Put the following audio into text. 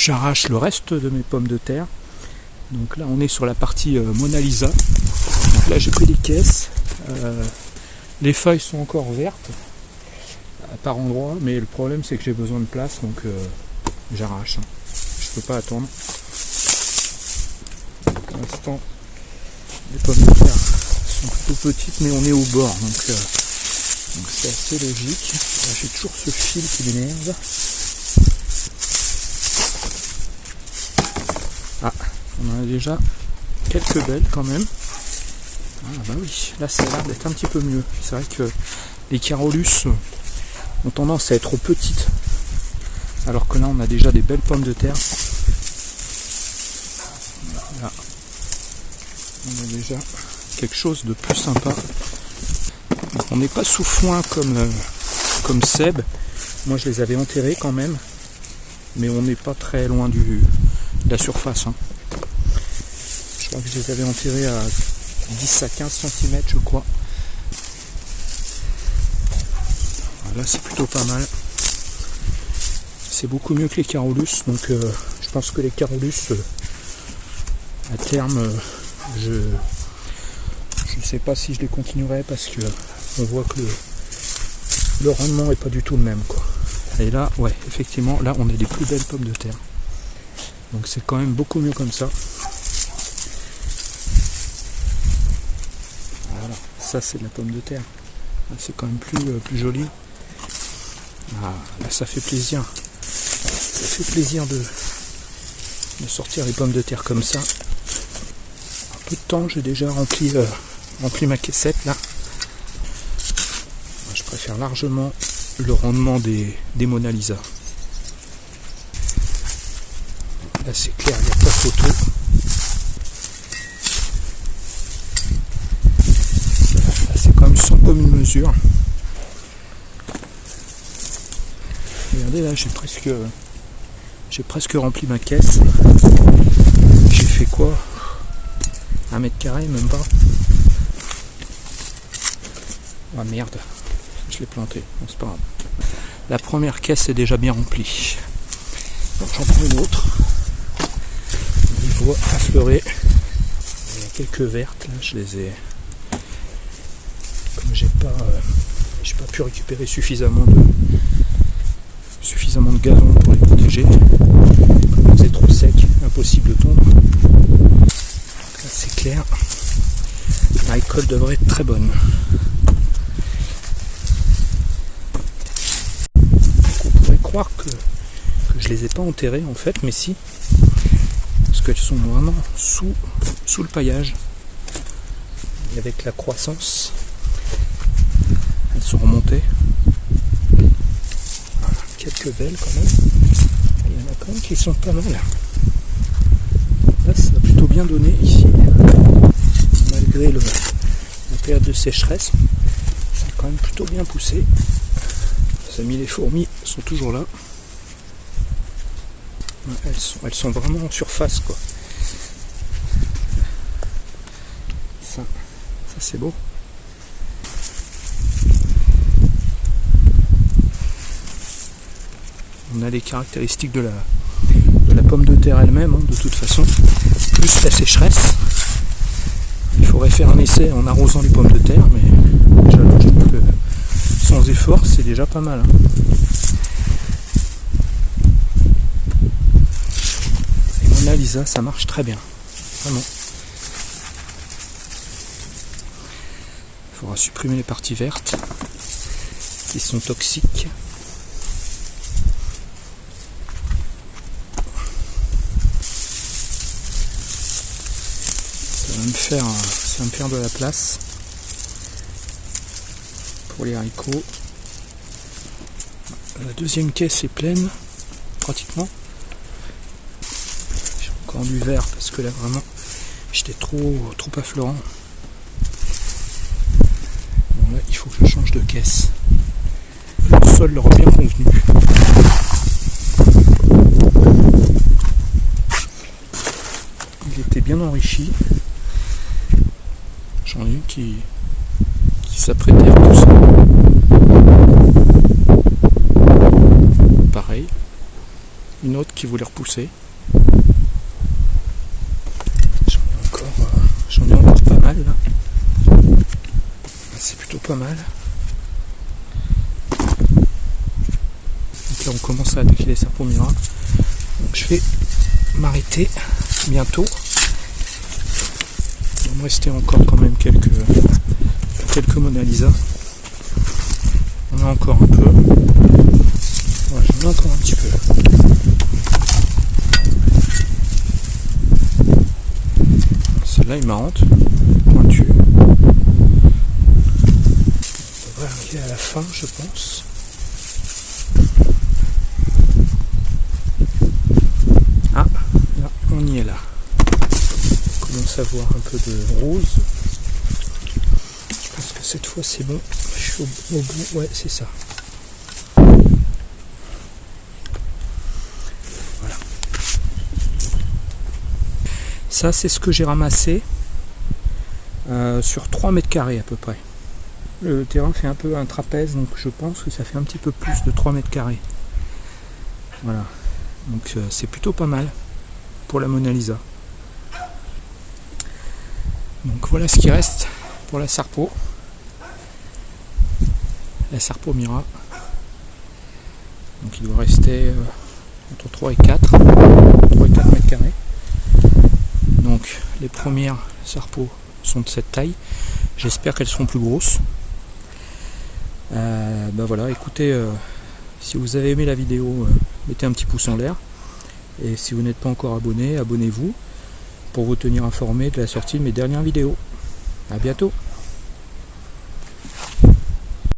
j'arrache le reste de mes pommes de terre. Donc là, on est sur la partie euh, Mona Lisa. Donc là, j'ai pris des caisses. Euh, les feuilles sont encore vertes par endroit, mais le problème c'est que j'ai besoin de place, donc euh, j'arrache. hein. Je peux pas attendre. Pour l'instant, les pommes de terre sont plutôt petites, mais on est au bord, donc c'est assez logique. J'ai toujours ce fil qui m'énerve. Ah, on en a déjà quelques belles quand même. Ah bah oui, là ça a l'air d'être un petit peu mieux. C'est vrai que les carolus ont tendance à être petites. Alors que là on a déjà des belles pommes de terre. Là, on a déjà quelque chose de plus sympa. On n'est pas sous foin comme, euh, comme Seb. Moi je les avais enterrés quand même. Mais on n'est pas très loin du, la surface. hein. Je crois que je les avais enterrés à 10 à 15 cm je crois. Là c'est plutôt pas mal. C'est beaucoup mieux que les carolus, donc euh, je pense que les carolus euh, à terme euh, je je sais pas si je les continuerai parce que on voit que le, le rendement est pas du tout le même quoi. Et là ouais effectivement là on a des plus belles pommes de terre. Donc c'est quand même beaucoup mieux comme ça. Voilà, ça c'est de la pomme de terre. C'est quand même plus, euh, plus joli. Ah, ça fait plaisir. Ça fait plaisir de, de sortir les pommes de terre comme ça. Un peu de temps, j'ai déjà rempli, euh, rempli ma caissette là. Je préfère largement le rendement des, des Mona Lisa. Là c'est clair, il n'y a pas photo. Là, c'est quand même sans commune mesure. Regardez là, j'ai presque, j'ai presque rempli ma caisse. J'ai fait quoi? Un mètre carré, même pas? Ah merde, je l'ai planté. C'est pas grave. La première caisse est déjà bien remplie. Donc j'en prends une autre. Affleurer. Il y a quelques vertes là, je les ai. Comme j'ai pas, euh, j'ai pas pu récupérer suffisamment de suffisamment de gazon pour les protéger. Comme c'est trop sec, impossible de. Donc là c'est clair. La récolte devrait être très bonne. On pourrait croire que, que je les ai pas enterrées en fait, mais si. Parce qu'elles sont vraiment sous, sous le paillage. Et avec la croissance, elles sont remontées. Quelques belles quand même. Il y en a quand même qui sont pas mal. Là, ça a plutôt bien donné ici. Malgré le, la période de sécheresse, ça a quand même plutôt bien poussé. Ça a mis les fourmis, sont toujours là. Elles sont, elles sont vraiment en surface quoi. Ça, ça c'est beau. On a les caractéristiques de la, pomme de terre elle-même, hein, de toute façon, plus la sécheresse. Il faudrait faire un essai en arrosant les pommes de terre, mais je trouve que sans effort, c'est déjà pas mal. hein. Lisa, ça marche très bien. Vraiment. Il faudra supprimer les parties vertes qui sont toxiques. Ça va me faire, ça va me faire de la place pour les haricots. La deuxième caisse est pleine, pratiquement. Du vert parce que là vraiment j'étais trop trop affleurant. Bon là il faut que je change de caisse. Le sol leur a bien convenu. Il était bien enrichi. J'en ai une qui, qui s'apprêtait à pousser. Pareil. une autre qui voulait repousser. J'en ai encore, euh, j'en ai encore pas mal là. C'est plutôt mal. Donc là on commence à attaquer les serpents mira. Je vais m'arrêter bientôt. Il me rester encore quand même quelques quelques Mona Lisa. On a encore un peu. Voilà, j'en ai un petit peu. Celle-là est marrante, pointue. À la fin, je pense. Ah, là, on y est là. On commence à voir un peu de rose. Je pense que cette fois c'est bon. Je suis au, au bout, ouais, c'est ça. Voilà. Ça, c'est ce que j'ai ramassé euh, sur 3 mètres carrés à peu près. Le terrain fait un peu un trapèze, donc je pense que ça fait un petit peu plus de 3 mètres carrés. Voilà. Donc euh, c'est plutôt pas mal pour la Mona Lisa. Donc voilà ce qui reste pour la Sarpo. La Sarpo Mira. Donc il doit rester euh, entre 3 et 4. 3 et 4 mètres carrés. Donc les premières Sarpo sont de cette taille. J'espère qu'elles seront plus grosses. Ben voilà, écoutez, euh, si vous avez aimé la vidéo, euh, mettez un petit pouce en l'air. Et si vous n'êtes pas encore abonné, abonnez-vous pour vous tenir informé de la sortie de mes dernières vidéos. A bientôt